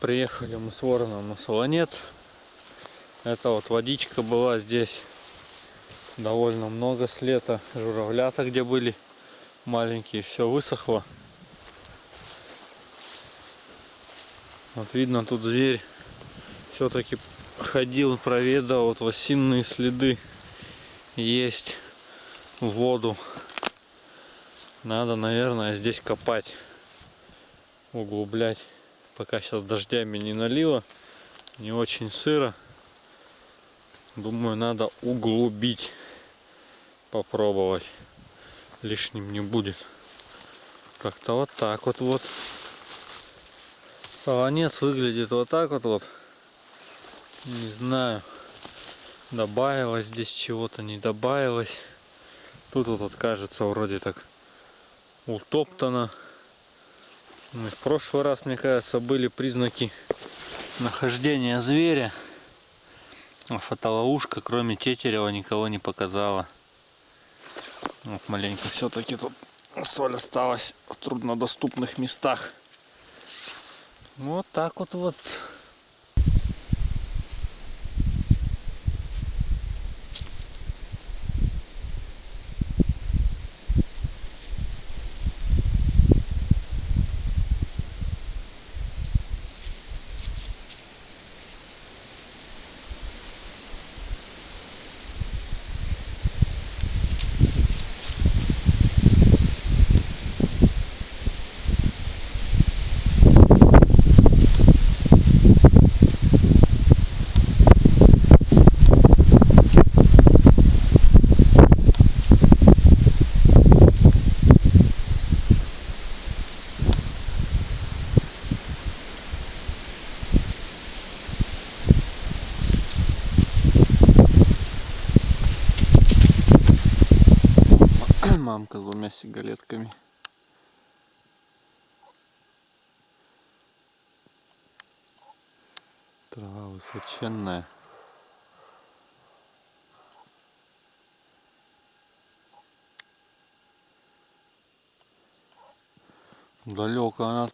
Приехали мы с вороном на Солонец. Это вот водичка была здесь довольно много с лета. Журавлята где были маленькие, все высохло. Вот видно тут зверь все-таки ходил, проведал, вот осинные следы есть в воду. Надо, наверное, здесь копать, углублять пока сейчас дождями не налило, не очень сыро. Думаю, надо углубить, попробовать. Лишним не будет. Как-то вот так вот вот. Солонец выглядит вот так вот вот. Не знаю, добавилось здесь чего-то, не добавилось. Тут вот, вот кажется вроде так утоптано. Ну, в прошлый раз, мне кажется, были признаки нахождения зверя. А фотоловушка, кроме тетерева, никого не показала. Вот маленько все-таки тут соль осталась в труднодоступных местах. Вот так вот вот. мамка с двумя сигалетками. Трава высоченная. Далеко она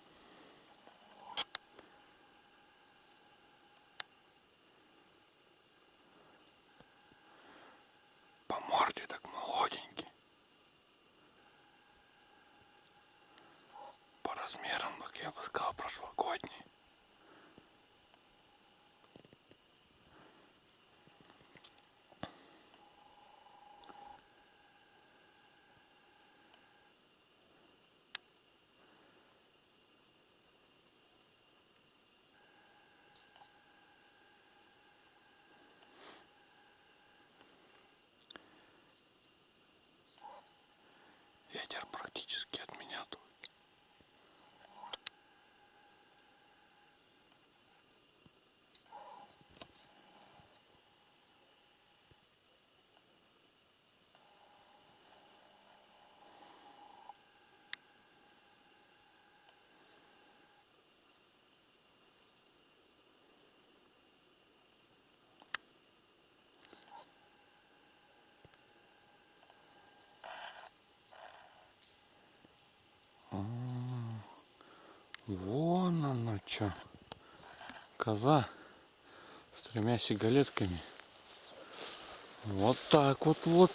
размером, как я бы сказал, прошлогодний. Ветер практически от меня тут. Вон она что. Коза с тремя сигалетками. Вот так вот вот.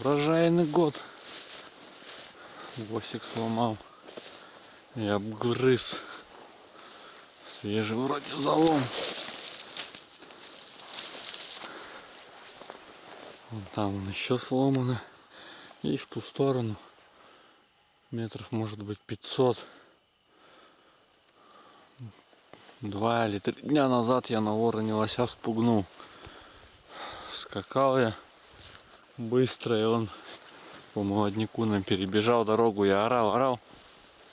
Урожайный год. Босик сломал и обгрыз. Свежий вроде залом. Вон там он еще сломано. И в ту сторону метров может быть 500 два или три дня назад я на вороне лося спугнул. Скакал я быстро и он по молодняку нам перебежал дорогу. Я орал орал.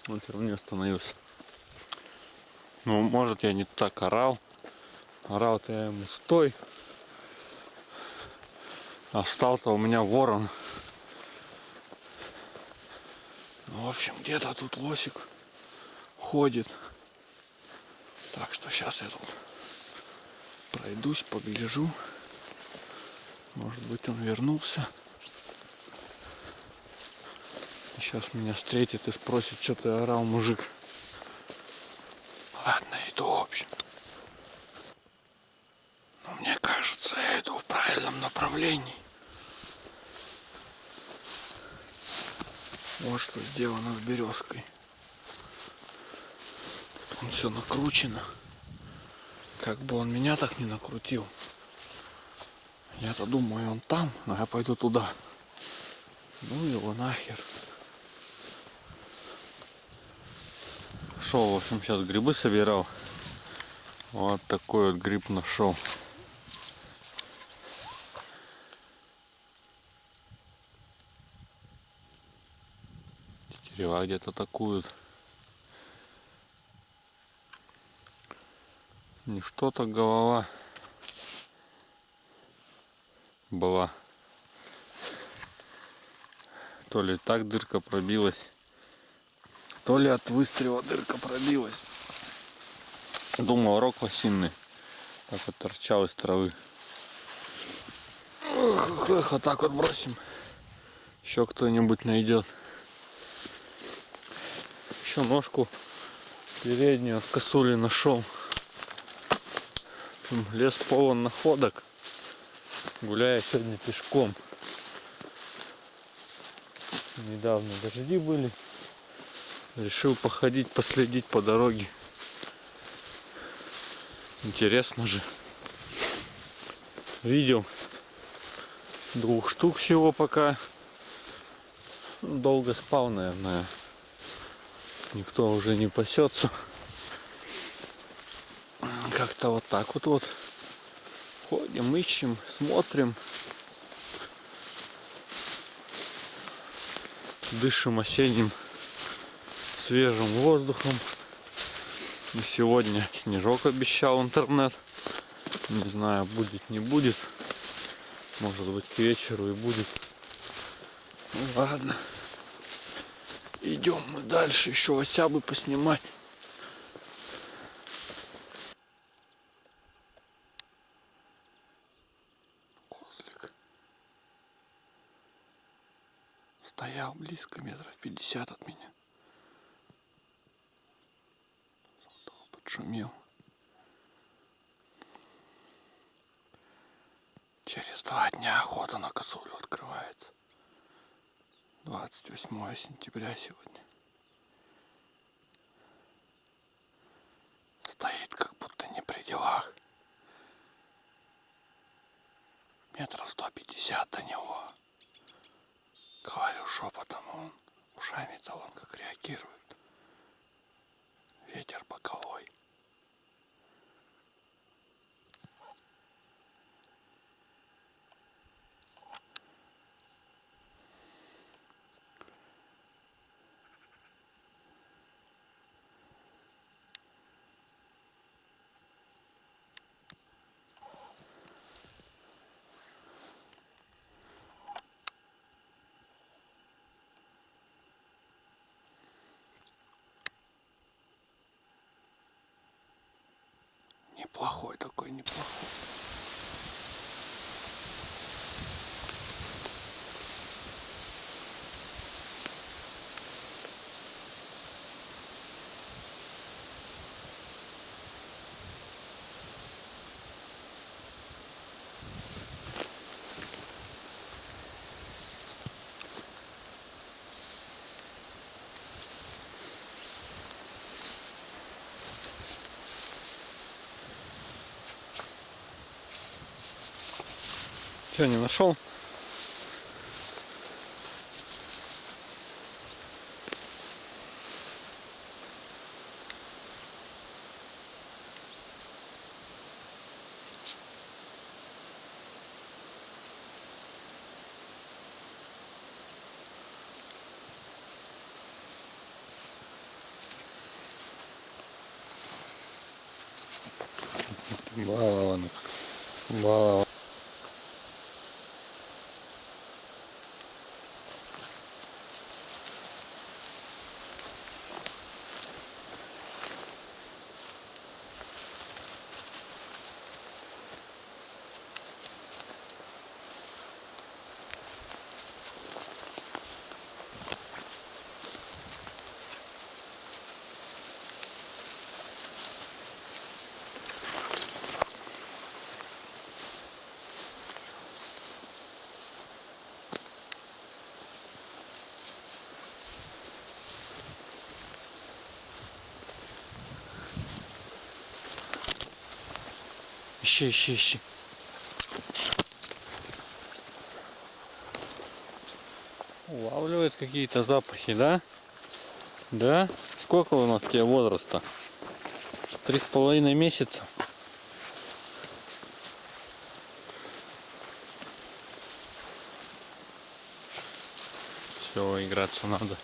Он все равно не остановился. Ну может я не так орал. Орал-то я ему стой! А стал-то у меня ворон. В общем, где-то тут лосик ходит. Так что сейчас я тут пройдусь, погляжу. Может быть он вернулся. Сейчас меня встретит и спросит, что ты орал, мужик. Ладно, иду, в общем. Но мне кажется, я иду в правильном направлении. Вот что сделано с березкой. Все накручено. Как бы он меня так не накрутил. Я-то думаю, он там, но я пойду туда. Ну его нахер. Шел, в общем, сейчас грибы собирал. Вот такой вот гриб нашел. Тетерева где-то атакуют. Не что-то голова была. То ли так дырка пробилась, то ли от выстрела дырка пробилась. Думал, рог лосиный. Так вот торчал из травы. Эх, эх, вот так вот бросим. Еще кто-нибудь найдет. Еще ножку переднюю от косули нашел. Лес полон находок. Гуляю сегодня пешком. Недавно дожди были. Решил походить, последить по дороге. Интересно же. Видел двух штук всего пока. Долго спал, наверное. Никто уже не пасется. Как-то вот так вот вот. Ходим, ищем, смотрим. Дышим осенним свежим воздухом. И сегодня снежок обещал интернет. Не знаю, будет, не будет. Может быть к вечеру и будет. Ну ладно. Идем мы дальше, еще осябы поснимать. Стоял близко, метров пятьдесят от меня. Подшумел. Через два дня охота на косулю открывается. 28 сентября сегодня. Стоит как будто не при делах. Метров 150 до него. Говорю шепотом, он ушами-то он как реагирует. Ветер боковой. Неплохой такой, неплохой. Что, не нашел? Балован. Балован. Ищи, ищи, ищи. Улавливает какие-то запахи, да? Да? Сколько у нас тебе возраста? Три с половиной месяца. Все, играться надо.